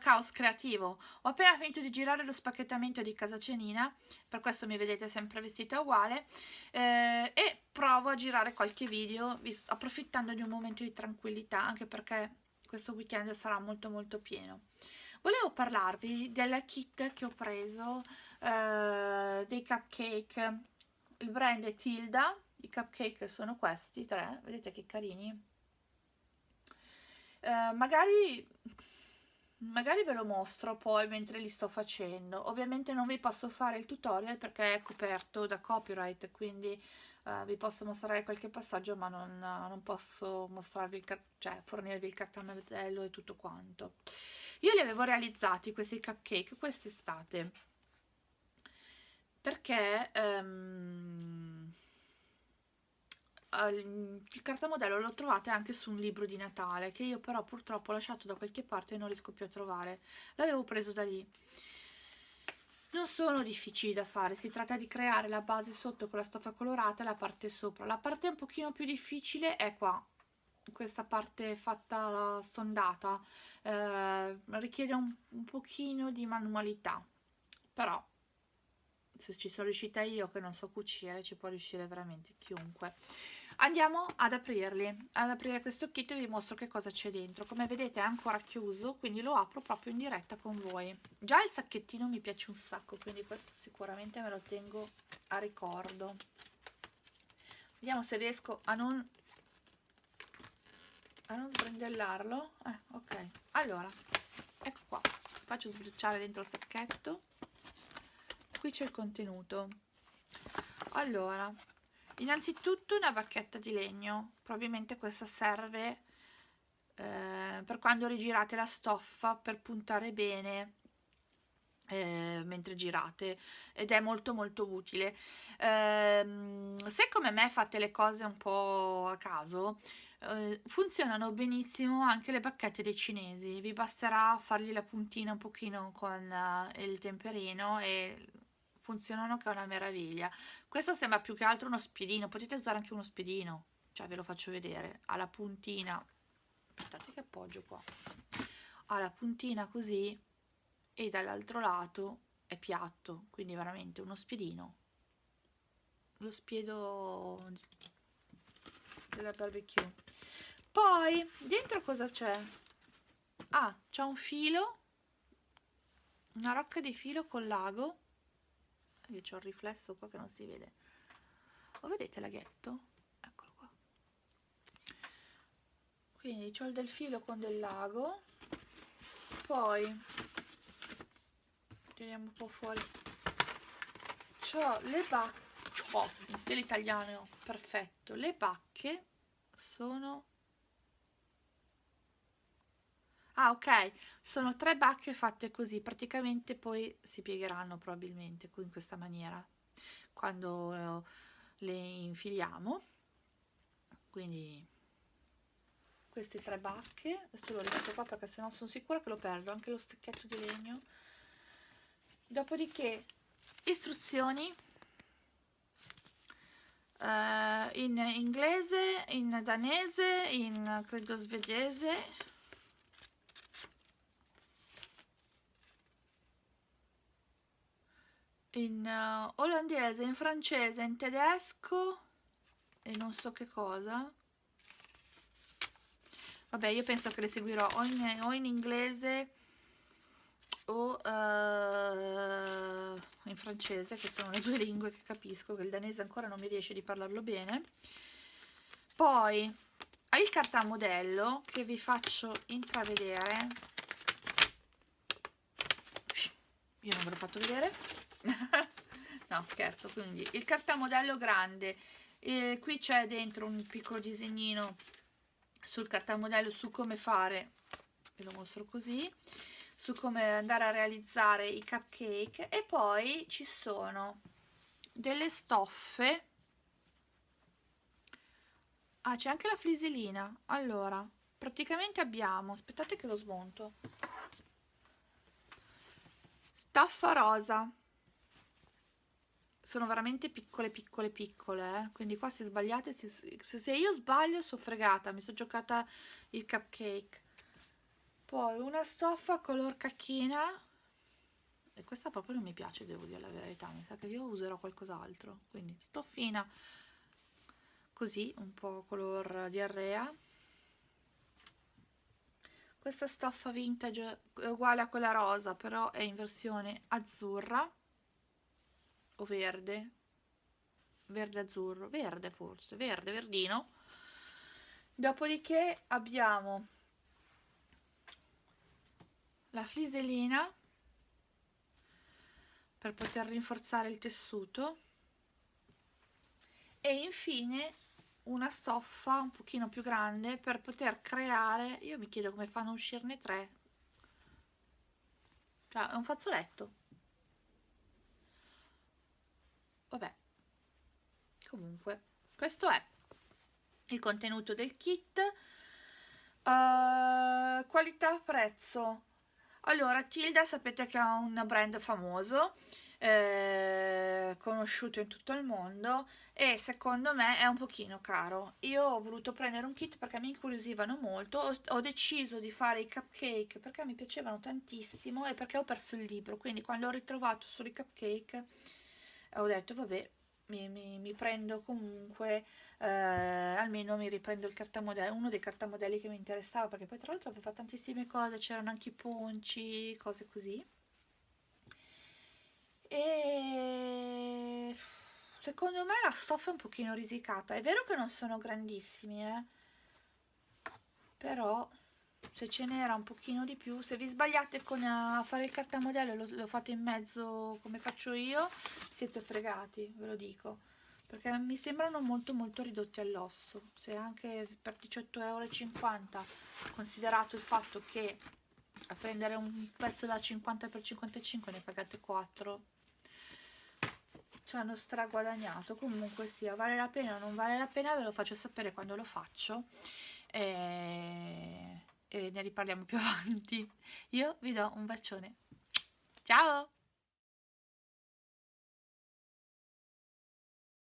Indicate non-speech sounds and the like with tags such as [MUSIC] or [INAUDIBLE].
caos creativo. Ho appena finito di girare lo spacchettamento di casa cenina, per questo mi vedete sempre vestita uguale, eh, e provo a girare qualche video approfittando di un momento di tranquillità, anche perché questo weekend sarà molto molto pieno. Volevo parlarvi della kit che ho preso eh, dei cupcake, il brand è Tilda, i cupcake sono questi tre, vedete che carini? Eh, magari magari ve lo mostro poi mentre li sto facendo. Ovviamente non vi posso fare il tutorial perché è coperto da copyright quindi uh, vi posso mostrare qualche passaggio ma non, non posso mostrarvi il cioè fornirvi il cartamodello e tutto quanto. Io li avevo realizzati questi cupcake quest'estate. Perché um, il cartamodello lo trovate anche su un libro di Natale che io però purtroppo ho lasciato da qualche parte e non riesco più a trovare. L'avevo preso da lì. Non sono difficili da fare si tratta di creare la base sotto con la stoffa colorata e la parte sopra. La parte un pochino più difficile è qua questa parte fatta stondata eh, richiede un, un pochino di manualità. Però se ci sono riuscita io che non so cucire ci può riuscire veramente chiunque andiamo ad aprirli. Ad aprire questo e vi mostro che cosa c'è dentro. Come vedete è ancora chiuso quindi lo apro proprio in diretta con voi. Già il sacchettino mi piace un sacco quindi questo sicuramente me lo tengo a ricordo. Vediamo se riesco a non a non sbrandellarlo. Eh, ok. Allora ecco qua. Faccio sbriciare dentro il sacchetto. Qui c'è il contenuto. Allora innanzitutto una bacchetta di legno. Probabilmente questa serve eh, per quando rigirate la stoffa per puntare bene eh, mentre girate ed è molto molto utile. Eh, se come me fate le cose un po' a caso eh, funzionano benissimo anche le bacchette dei cinesi. Vi basterà fargli la puntina un pochino con uh, il temperino e funzionano che è una meraviglia. Questo sembra più che altro uno spiedino potete usare anche uno spiedino cioè ve lo faccio vedere ha la puntina aspettate che appoggio qua ha la puntina così e dall'altro lato è piatto quindi veramente uno spiedino lo spiedo della barbecue. Poi dentro cosa c'è? Ah c'è un filo una rocca di filo con lago io c'ho il riflesso qua che non si vede. Lo vedete laghetto? eccolo qua. Quindi c'ho del filo con del lago. Poi teniamo un po' fuori. C'ho le bacche oh, dell'italiano perfetto. Le bacche sono ah ok. Sono tre bacche fatte così praticamente poi si piegheranno probabilmente in questa maniera quando eh, le infiliamo. Quindi queste tre bacche adesso lo rimetto qua perché sennò sono sicura che lo perdo anche lo stecchetto di legno. Dopodiché istruzioni. Uh, in inglese in danese in credo svedese in uh, olandese, in francese, in tedesco e non so che cosa. Vabbè, io penso che le seguirò o in, o in inglese o uh, in francese, che sono le due lingue che capisco, che il danese ancora non mi riesce di parlarlo bene. Poi il cartamodello che vi faccio intravedere. Io non ve l'ho fatto vedere [LAUGHS] no scherzo quindi il cartamodello grande. Eh, qui c'è dentro un piccolo disegnino sul cartamodello su come fare ve lo mostro così su come andare a realizzare i cupcake. E poi ci sono delle stoffe. Ah c'è anche la fliselina allora praticamente abbiamo aspettate che lo smonto. Stoffa rosa sono veramente piccole piccole piccole eh? quindi qua se sbagliate se, se io sbaglio sono fregata mi sono giocata il cupcake. Poi una stoffa color cacchina. E questa proprio non mi piace devo dire la verità mi sa che io userò qualcos'altro. Quindi stoffina. Così un po' color diarrea. Questa stoffa vintage è uguale a quella rosa però è in versione azzurra o verde. Verde azzurro verde forse verde verdino. Dopodiché abbiamo la fliselina per poter rinforzare il tessuto. E infine una stoffa un pochino più grande per poter creare io mi chiedo come fanno a uscirne tre. Cioè è un fazzoletto vabbè. Comunque questo è il contenuto del kit. Uh, qualità prezzo. Allora Tilda sapete che è un brand famoso eh, conosciuto in tutto il mondo e secondo me è un pochino caro. Io ho voluto prendere un kit perché mi incuriosivano molto ho, ho deciso di fare i cupcake perché mi piacevano tantissimo e perché ho perso il libro quindi quando ho ritrovato solo i cupcake ho detto vabbè mi, mi, mi prendo comunque eh, almeno mi riprendo il cartamodello uno dei cartamodelli che mi interessava perché poi tra l'altro aveva tantissime cose c'erano anche i ponci cose così e secondo me la stoffa è un pochino risicata è vero che non sono grandissimi eh? però se ce n'era un pochino di più. Se vi sbagliate con a fare il cartamodello lo, lo fate in mezzo come faccio io siete fregati ve lo dico. Perché mi sembrano molto molto ridotti all'osso. Se anche per 18,50 euro considerato il fatto che a prendere un pezzo da 50 x 55 ne pagate 4 ci hanno straguadagnato. Comunque sia vale la pena o non vale la pena ve lo faccio sapere quando lo faccio. E, e ne riparliamo più [LAUGHS] avanti. Io vi do un bacione. Ciao